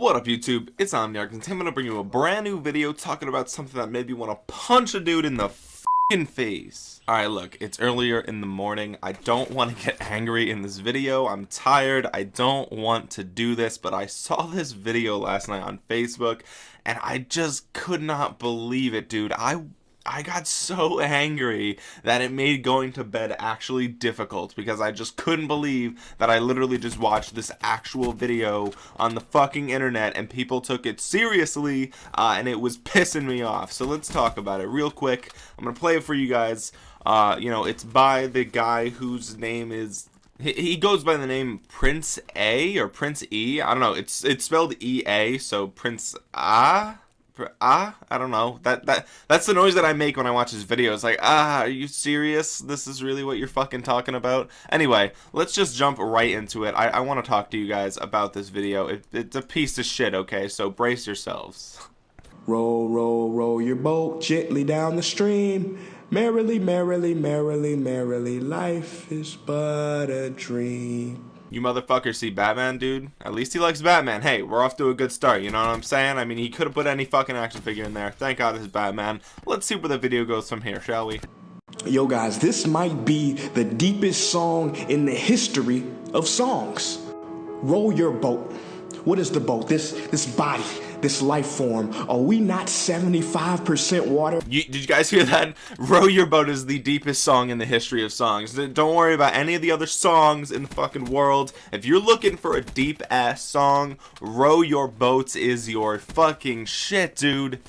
What up YouTube, it's Omniarch and today I'm to bring you a brand new video talking about something that made me want to punch a dude in the f***ing face. Alright look, it's earlier in the morning, I don't want to get angry in this video, I'm tired, I don't want to do this, but I saw this video last night on Facebook and I just could not believe it dude, I I got so angry that it made going to bed actually difficult because I just couldn't believe that I literally just watched this actual video on the fucking internet and people took it seriously uh, and it was pissing me off. So let's talk about it real quick. I'm going to play it for you guys. Uh, you know, it's by the guy whose name is he goes by the name Prince A or Prince E. I don't know. It's it's spelled E A, so Prince A ah i don't know. That that that's the noise that i make when i watch his videos. Like ah are you serious? This is really what you're fucking talking about? Anyway let's just jump right into it. I, I want to talk to you guys about this video. It, it's a piece of shit okay? So brace yourselves. Roll roll roll your boat gently down the stream. Merrily merrily merrily merrily life is but a dream you motherfuckers see Batman, dude? At least he likes Batman. Hey, we're off to a good start, you know what I'm saying? I mean, he could have put any fucking action figure in there. Thank God is Batman. Let's see where the video goes from here, shall we? Yo, guys, this might be the deepest song in the history of songs. Roll your boat. What is the boat? This this body this life form. Are we not 75% water? You, did you guys hear that? Row Your Boat is the deepest song in the history of songs. Don't worry about any of the other songs in the fucking world. If you're looking for a deep ass song, Row Your Boats is your fucking shit, dude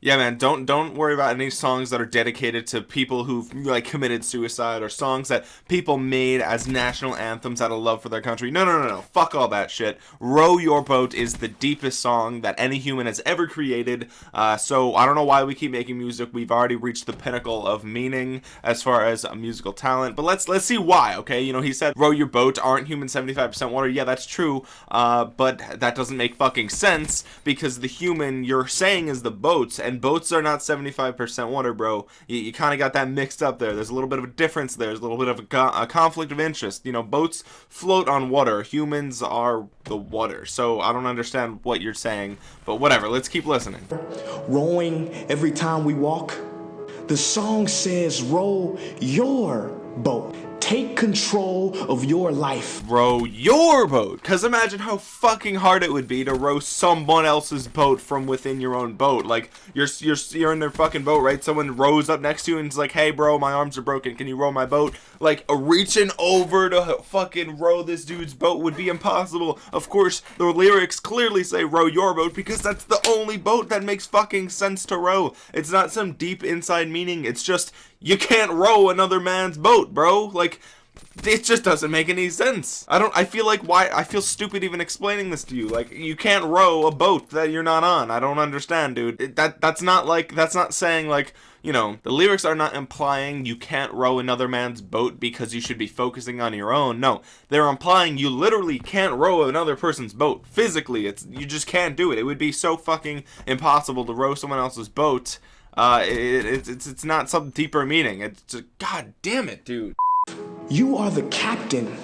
yeah man don't don't worry about any songs that are dedicated to people who've like committed suicide or songs that people made as national anthems out of love for their country. No no no no fuck all that shit. Row your boat is the deepest song that any human has ever created. Uh, so i don't know why we keep making music. We've already reached the pinnacle of meaning as far as musical talent. But let's let's see why okay? You know he said row your boat aren't human 75% water? Yeah that's true. Uh, but that doesn't make fucking sense because the human you're saying is the boats and boats are not 75% water, bro. You, you kind of got that mixed up there. There's a little bit of a difference there. There's a little bit of a, a conflict of interest. You know, boats float on water. Humans are the water. So I don't understand what you're saying, but whatever. Let's keep listening. Rowing every time we walk. The song says, row your boat take control of your life. Row your boat. Because imagine how fucking hard it would be to row someone else's boat from within your own boat. Like, you're, you're, you're in their fucking boat, right? Someone rows up next to you and is like, hey, bro, my arms are broken. Can you row my boat? Like, reaching over to fucking row this dude's boat would be impossible. Of course, the lyrics clearly say row your boat because that's the only boat that makes fucking sense to row. It's not some deep inside meaning. It's just, you can't row another man's boat, bro. Like, it just doesn't make any sense. I don't, I feel like why, I feel stupid even explaining this to you. Like, you can't row a boat that you're not on. I don't understand, dude. It, that, that's not like, that's not saying like, you know, the lyrics are not implying you can't row another man's boat because you should be focusing on your own. No, they're implying you literally can't row another person's boat. Physically, it's, you just can't do it. It would be so fucking impossible to row someone else's boat uh, it, it, it's it's not some deeper meaning. It's just, god damn it, dude. You are the captain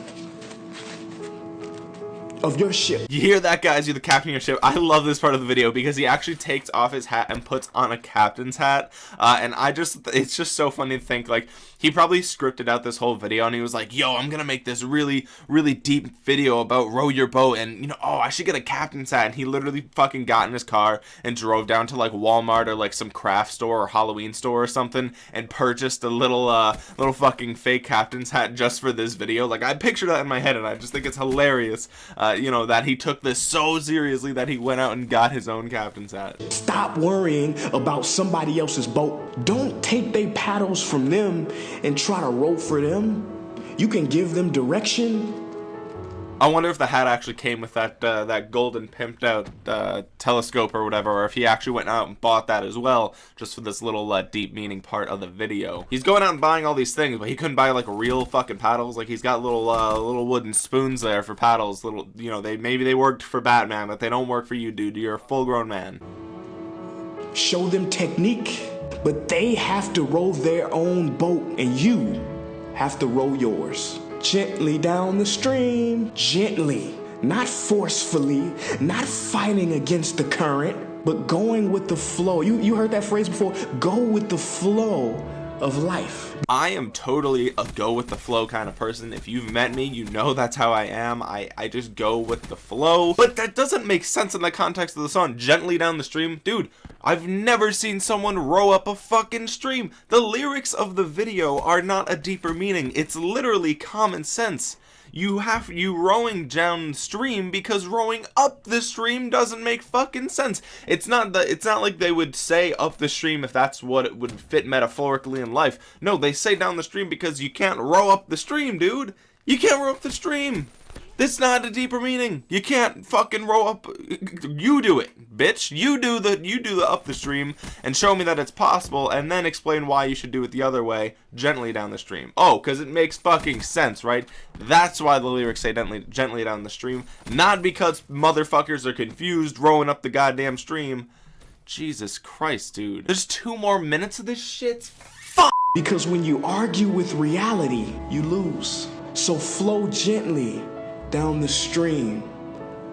of your ship. You hear that, guys? You're the captain of your ship. I love this part of the video because he actually takes off his hat and puts on a captain's hat. Uh, and I just, it's just so funny to think, like, he probably scripted out this whole video and he was like, yo, I'm gonna make this really, really deep video about row your boat and, you know, oh, I should get a captain's hat. And he literally fucking got in his car and drove down to, like, Walmart or, like, some craft store or Halloween store or something and purchased a little, uh, little fucking fake captain's hat just for this video. Like, I picture that in my head and I just think it's hilarious. Uh, you know, that he took this so seriously that he went out and got his own captain's hat. Stop worrying about somebody else's boat. Don't take their paddles from them and try to row for them. You can give them direction I wonder if the hat actually came with that uh, that golden pimped out uh, telescope or whatever, or if he actually went out and bought that as well, just for this little uh, deep meaning part of the video. He's going out and buying all these things, but he couldn't buy like real fucking paddles. Like he's got little uh, little wooden spoons there for paddles. Little, you know, they maybe they worked for Batman, but they don't work for you, dude. You're a full grown man. Show them technique, but they have to row their own boat, and you have to row yours gently down the stream, gently not forcefully, not fighting against the current, but going with the flow. You, you heard that phrase before? Go with the flow of life. I am totally a go with the flow kind of person. If you've met me, you know that's how I am. I, I just go with the flow. But that doesn't make sense in the context of the song. Gently down the stream. Dude, I've never seen someone row up a fucking stream. The lyrics of the video are not a deeper meaning. It's literally common sense you have you rowing downstream because rowing up the stream doesn't make fucking sense. It's not the it's not like they would say up the stream if that's what it would fit metaphorically in life. No, they say down the stream because you can't row up the stream, dude. You can't row up the stream. That's not a deeper meaning. You can't fucking row up. You do it, bitch. You do the you do the up the stream and show me that it's possible, and then explain why you should do it the other way, gently down the stream. Oh, because it makes fucking sense, right? That's why the lyrics say gently gently down the stream, not because motherfuckers are confused rowing up the goddamn stream. Jesus Christ, dude. There's two more minutes of this shit. Fuck. Because when you argue with reality, you lose. So flow gently down the stream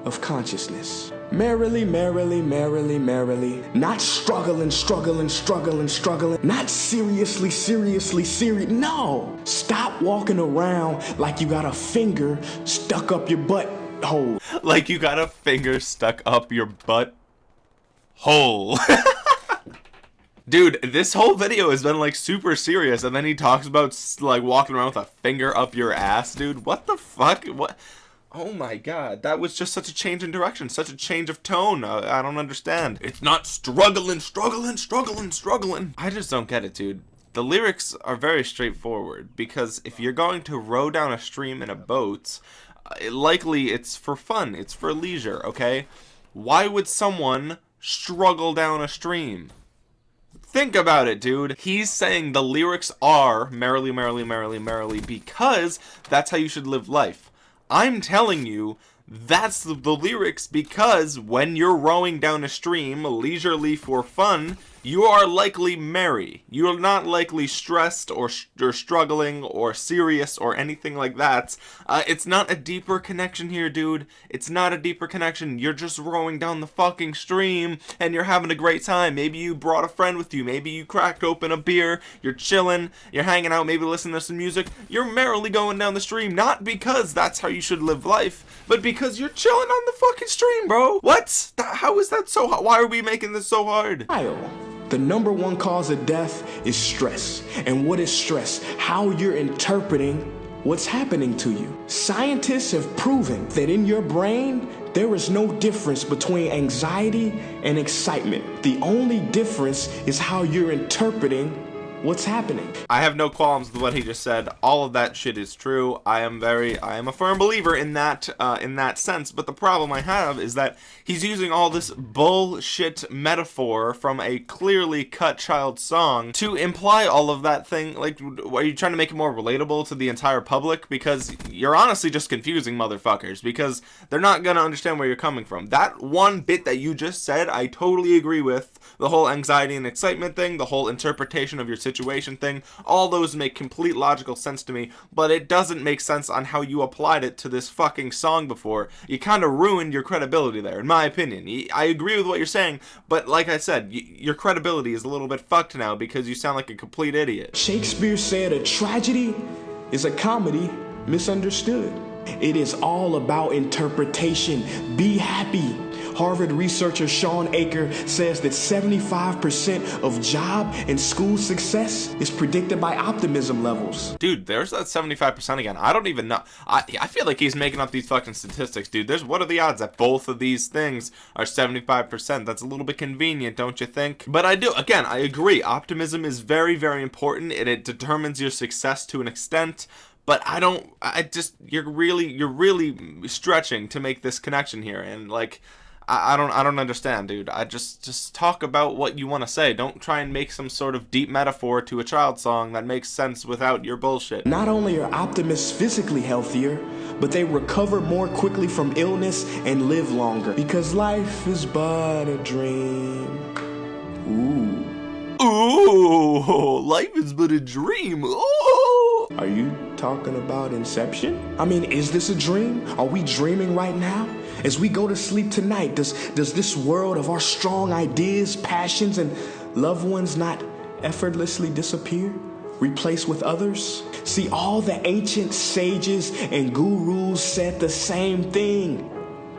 of consciousness. Merrily, merrily, merrily, merrily. Not struggling, struggling, struggling, struggling. Not seriously, seriously, serious. No! Stop walking around like you got a finger stuck up your butt hole. Like you got a finger stuck up your butt hole. Dude, this whole video has been like super serious, and then he talks about like walking around with a finger up your ass, dude. What the fuck? What? Oh my god, that was just such a change in direction, such a change of tone. Uh, I don't understand. It's not struggling, struggling, struggling, struggling. I just don't get it, dude. The lyrics are very straightforward because if you're going to row down a stream in a boat, uh, likely it's for fun, it's for leisure, okay? Why would someone struggle down a stream? Think about it, dude. He's saying the lyrics are merrily, merrily, merrily, merrily because that's how you should live life. I'm telling you, that's the, the, lyrics because when you're rowing down a stream leisurely for fun, you are likely merry. You are not likely stressed or, or struggling or serious or anything like that. Uh, it's not a deeper connection here, dude. It's not a deeper connection. You're just rowing down the fucking stream and you're having a great time. Maybe you brought a friend with you. Maybe you cracked open a beer. You're chilling. You're hanging out. Maybe listening to some music. You're merrily going down the stream. Not because that's how you should live life, but because you're chilling on the fucking stream, bro. What? How is that so hard? Why are we making this so hard? The number one cause of death is stress. And what is stress? How you're interpreting what's happening to you. Scientists have proven that in your brain, there is no difference between anxiety and excitement. The only difference is how you're interpreting what's happening. I have no qualms with what he just said. All of that shit is true. I am very, I am a firm believer in that, uh, in that sense. But the problem I have is that he's using all this bullshit metaphor from a clearly cut child song to imply all of that thing. Like, are you trying to make it more relatable to the entire public? Because you're honestly just confusing motherfuckers because they're not gonna understand where you're coming from. That one bit that you just said, I totally agree with. The whole anxiety and excitement thing, the whole interpretation of your situation situation thing. All those make complete logical sense to me, but it doesn't make sense on how you applied it to this fucking song before. You kind of ruined your credibility there, in my opinion. I agree with what you're saying, but like I said, your credibility is a little bit fucked now because you sound like a complete idiot. Shakespeare said a tragedy is a comedy misunderstood. It is all about interpretation. Be happy. Harvard researcher Shawn Achor says that 75% of job and school success is predicted by optimism levels. Dude, there's that 75% again. I don't even know. I, I feel like he's making up these fucking statistics, dude. There's what are the odds that both of these things are 75%? That's a little bit convenient, don't you think? But I do, again, I agree. Optimism is very, very important and it determines your success to an extent but I don't I just you're really you're really stretching to make this connection here and like I, I don't I don't understand, dude. I just just talk about what you want to say. Don't try and make some sort of deep metaphor to a child song that makes sense without your bullshit. Not only are optimists physically healthier, but they recover more quickly from illness and live longer because life is but a dream. Ooh. Ooh, life is but a dream. Ooh. Are you talking about Inception? I mean, is this a dream? Are we dreaming right now? As we go to sleep tonight, does, does this world of our strong ideas, passions, and loved ones not effortlessly disappear? Replaced with others? See, all the ancient sages and gurus said the same thing.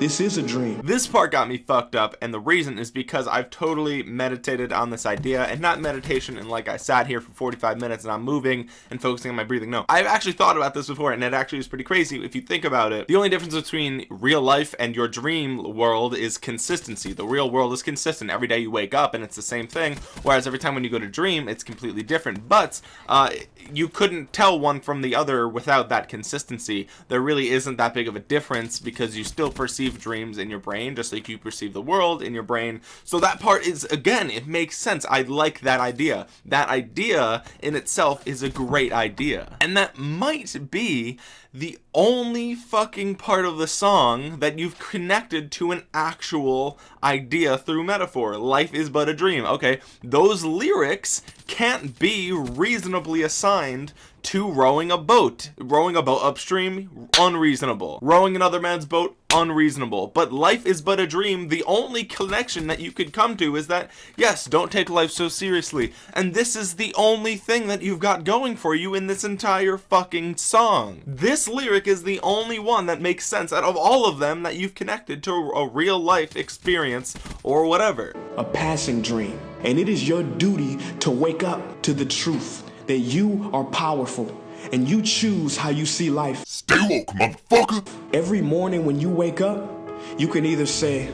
This is a dream. This part got me fucked up, and the reason is because I've totally meditated on this idea, and not meditation and like I sat here for 45 minutes and I'm moving and focusing on my breathing. No, I've actually thought about this before, and it actually is pretty crazy if you think about it. The only difference between real life and your dream world is consistency. The real world is consistent. Every day you wake up and it's the same thing, whereas every time when you go to dream, it's completely different. But uh, you couldn't tell one from the other without that consistency. There really isn't that big of a difference because you still perceive perceive dreams in your brain just like you perceive the world in your brain. So that part is again it makes sense. I like that idea. That idea in itself is a great idea. And that might be the only fucking part of the song that you've connected to an actual idea through metaphor. Life is but a dream. Okay those lyrics can't be reasonably assigned to rowing a boat. Rowing a boat upstream unreasonable. Rowing another man's boat unreasonable. But life is but a dream. The only connection that you could come to is that yes don't take life so seriously. And this is the only thing that you've got going for you in this entire fucking song. This lyric is the only one that makes sense out of all of them that you've connected to a real life experience or whatever. A passing dream. And it is your duty to wake up to the truth that you are powerful and you choose how you see life. Stay woke, motherfucker. Every morning when you wake up, you can either say,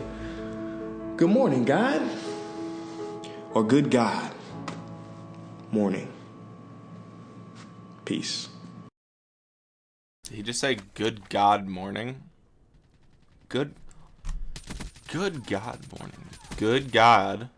Good morning, God, or Good God, morning. Peace. Did he just say good God morning? Good Good God morning. Good God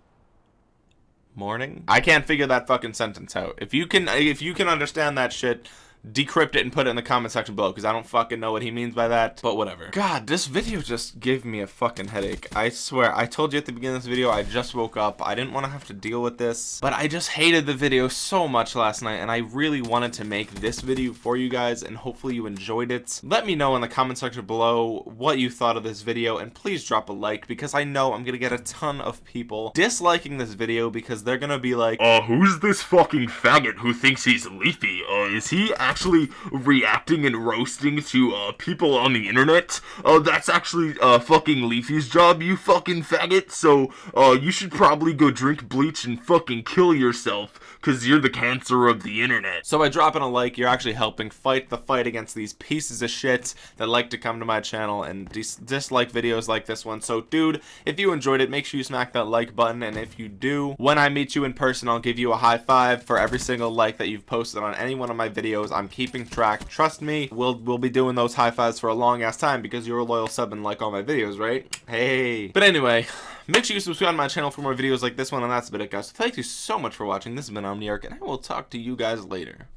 morning? I can't figure that fucking sentence out. If you can if you can understand that shit decrypt it and put it in the comment section below because I don't fucking know what he means by that but whatever. God this video just gave me a fucking headache. I swear I told you at the beginning of this video I just woke up. I didn't want to have to deal with this but I just hated the video so much last night and I really wanted to make this video for you guys and hopefully you enjoyed it. Let me know in the comment section below what you thought of this video and please drop a like because I know I'm gonna get a ton of people disliking this video because they're gonna be like uh who's this fucking faggot who thinks he's leafy? Uh is he actually reacting and roasting to uh, people on the internet. Uh, that's actually uh, fucking Leafy's job, you fucking faggot. So uh, you should probably go drink bleach and fucking kill yourself because you're the cancer of the internet. So by dropping a like, you're actually helping fight the fight against these pieces of shit that like to come to my channel and dis dislike videos like this one. So dude, if you enjoyed it, make sure you smack that like button. And if you do, when I meet you in person, I'll give you a high five for every single like that you've posted on any one of my videos. I'm keeping track. Trust me, we'll we'll be doing those high fives for a long ass time because you're a loyal sub and like all my videos, right? Hey. But anyway, make sure you subscribe to my channel for more videos like this one, and that's about it, guys. Thank you so much for watching. This has been Omniarch, and I will talk to you guys later.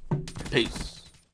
Peace.